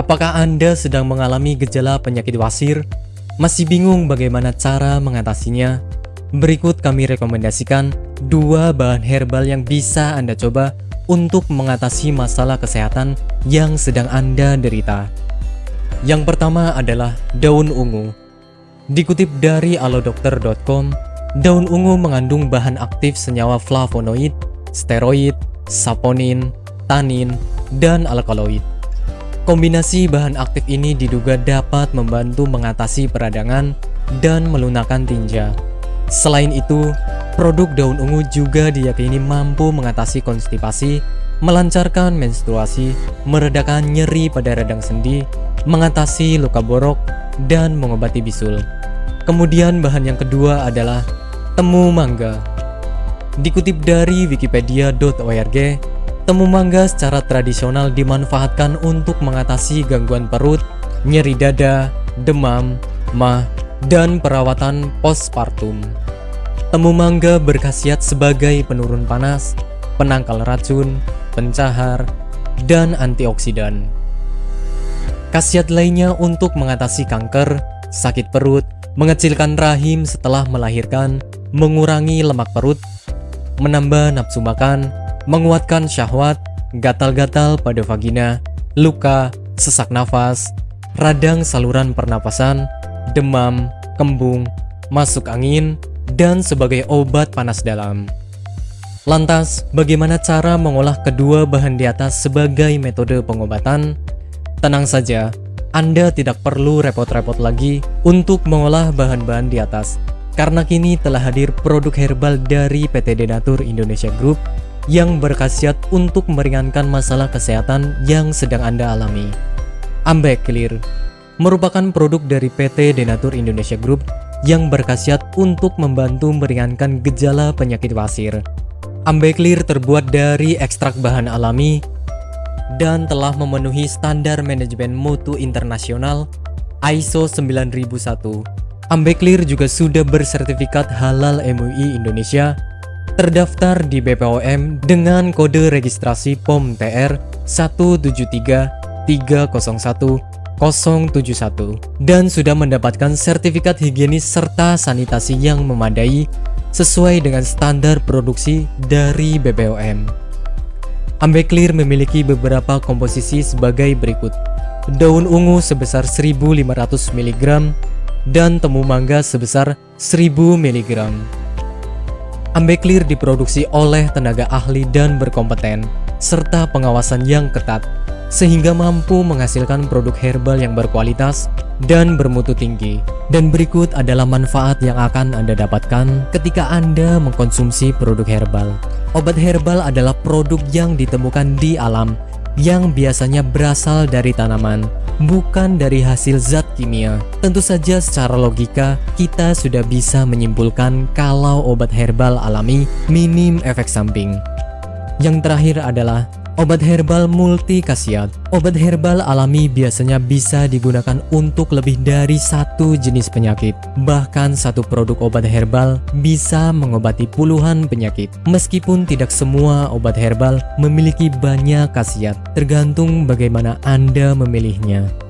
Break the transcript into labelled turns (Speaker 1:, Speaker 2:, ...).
Speaker 1: Apakah Anda sedang mengalami gejala penyakit wasir? Masih bingung bagaimana cara mengatasinya? Berikut kami rekomendasikan dua bahan herbal yang bisa Anda coba untuk mengatasi masalah kesehatan yang sedang Anda derita. Yang pertama adalah daun ungu. Dikutip dari alodokter.com, daun ungu mengandung bahan aktif senyawa flavonoid, steroid, saponin, tanin, dan alkaloid. Kombinasi bahan aktif ini diduga dapat membantu mengatasi peradangan dan melunakkan tinja. Selain itu, produk daun ungu juga diyakini mampu mengatasi konstipasi, melancarkan menstruasi, meredakan nyeri pada radang sendi, mengatasi luka borok, dan mengobati bisul. Kemudian bahan yang kedua adalah temu mangga. Dikutip dari wikipedia.org, temu mangga secara tradisional dimanfaatkan untuk mengatasi gangguan perut, nyeri dada, demam, mah, dan perawatan postpartum. Temu mangga berkhasiat sebagai penurun panas, penangkal racun, pencahar, dan antioksidan. Khasiat lainnya untuk mengatasi kanker, sakit perut, mengecilkan rahim setelah melahirkan, mengurangi lemak perut, menambah nafsu makan, menguatkan syahwat, gatal-gatal pada vagina, luka, sesak nafas, radang saluran pernapasan, demam, kembung, masuk angin, dan sebagai obat panas dalam. Lantas, bagaimana cara mengolah kedua bahan di atas sebagai metode pengobatan? Tenang saja, Anda tidak perlu repot-repot lagi untuk mengolah bahan-bahan di atas, karena kini telah hadir produk herbal dari PT Denatur Indonesia Group yang berkhasiat untuk meringankan masalah kesehatan yang sedang Anda alami. Ambek Clear merupakan produk dari PT Denatur Indonesia Group yang berkhasiat untuk membantu meringankan gejala penyakit wasir. Ambeklir terbuat dari ekstrak bahan alami dan telah memenuhi standar manajemen mutu internasional ISO 9001. Ambeklir juga sudah bersertifikat halal MUI Indonesia, terdaftar di BPOM dengan kode registrasi POM TR 173301 071 dan sudah mendapatkan sertifikat higienis serta sanitasi yang memadai sesuai dengan standar produksi dari BPOM. Ambeclear memiliki beberapa komposisi sebagai berikut. Daun ungu sebesar 1500 mg dan temu mangga sebesar 1000 mg. Ambeclear diproduksi oleh tenaga ahli dan berkompeten, serta pengawasan yang ketat sehingga mampu menghasilkan produk herbal yang berkualitas dan bermutu tinggi. Dan berikut adalah manfaat yang akan Anda dapatkan ketika Anda mengkonsumsi produk herbal. Obat herbal adalah produk yang ditemukan di alam yang biasanya berasal dari tanaman, bukan dari hasil zat kimia. Tentu saja secara logika, kita sudah bisa menyimpulkan kalau obat herbal alami minim efek samping. Yang terakhir adalah Obat herbal multi khasiat Obat herbal alami biasanya bisa digunakan untuk lebih dari satu jenis penyakit. Bahkan satu produk obat herbal bisa mengobati puluhan penyakit. Meskipun tidak semua obat herbal memiliki banyak khasiat, tergantung bagaimana Anda memilihnya.